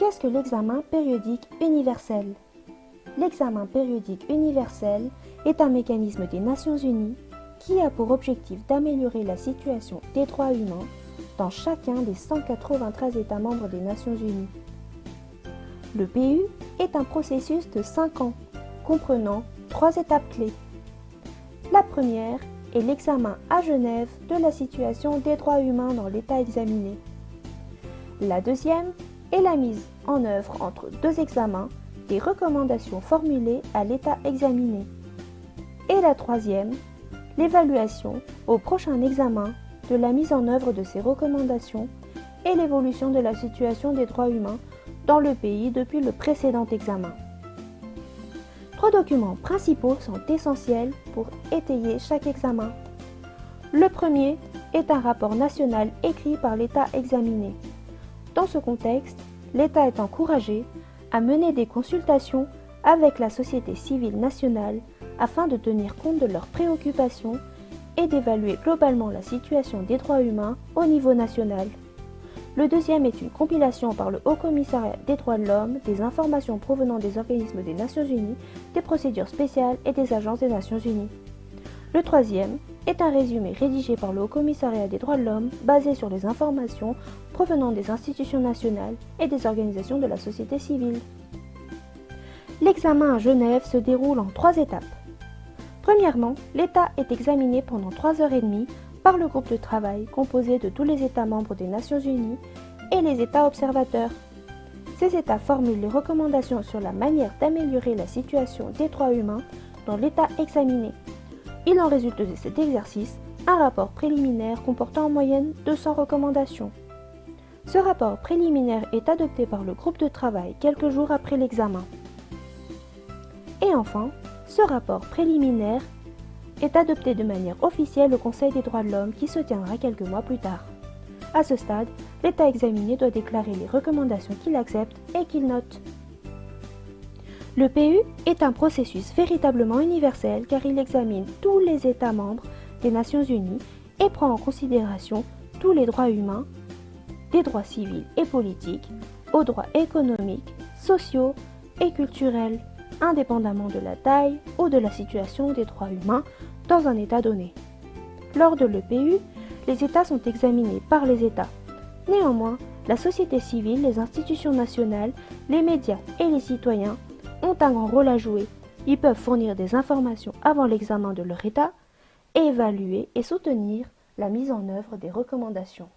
Qu'est-ce que l'examen périodique universel? L'examen périodique universel est un mécanisme des Nations Unies qui a pour objectif d'améliorer la situation des droits humains dans chacun des 193 États membres des Nations Unies. Le PU est un processus de 5 ans comprenant trois étapes clés. La première est l'examen à Genève de la situation des droits humains dans l'État examiné. La deuxième est la mise en œuvre entre deux examens des recommandations formulées à l'État examiné. Et la troisième, l'évaluation au prochain examen de la mise en œuvre de ces recommandations et l'évolution de la situation des droits humains dans le pays depuis le précédent examen. Trois documents principaux sont essentiels pour étayer chaque examen. Le premier est un rapport national écrit par l'État examiné. Dans ce contexte, l'État est encouragé à mener des consultations avec la société civile nationale afin de tenir compte de leurs préoccupations et d'évaluer globalement la situation des droits humains au niveau national. Le deuxième est une compilation par le Haut Commissariat des droits de l'homme des informations provenant des organismes des Nations Unies, des procédures spéciales et des agences des Nations Unies. Le troisième est un résumé rédigé par le Haut Commissariat des droits de l'homme basé sur les informations provenant des institutions nationales et des organisations de la société civile. L'examen à Genève se déroule en trois étapes. Premièrement, l'État est examiné pendant trois heures et demie par le groupe de travail composé de tous les États membres des Nations Unies et les États observateurs. Ces États formulent les recommandations sur la manière d'améliorer la situation des droits humains dans l'État examiné. Il en résulte de cet exercice un rapport préliminaire comportant en moyenne 200 recommandations. Ce rapport préliminaire est adopté par le groupe de travail quelques jours après l'examen. Et enfin, ce rapport préliminaire est adopté de manière officielle au Conseil des droits de l'homme qui se tiendra quelques mois plus tard. À ce stade, l'État examiné doit déclarer les recommandations qu'il accepte et qu'il note. Le PU est un processus véritablement universel car il examine tous les États membres des Nations Unies et prend en considération tous les droits humains, des droits civils et politiques, aux droits économiques, sociaux et culturels, indépendamment de la taille ou de la situation des droits humains dans un État donné. Lors de l'EPU, les États sont examinés par les États. Néanmoins, la société civile, les institutions nationales, les médias et les citoyens ont un grand rôle à jouer. Ils peuvent fournir des informations avant l'examen de leur État évaluer et soutenir la mise en œuvre des recommandations.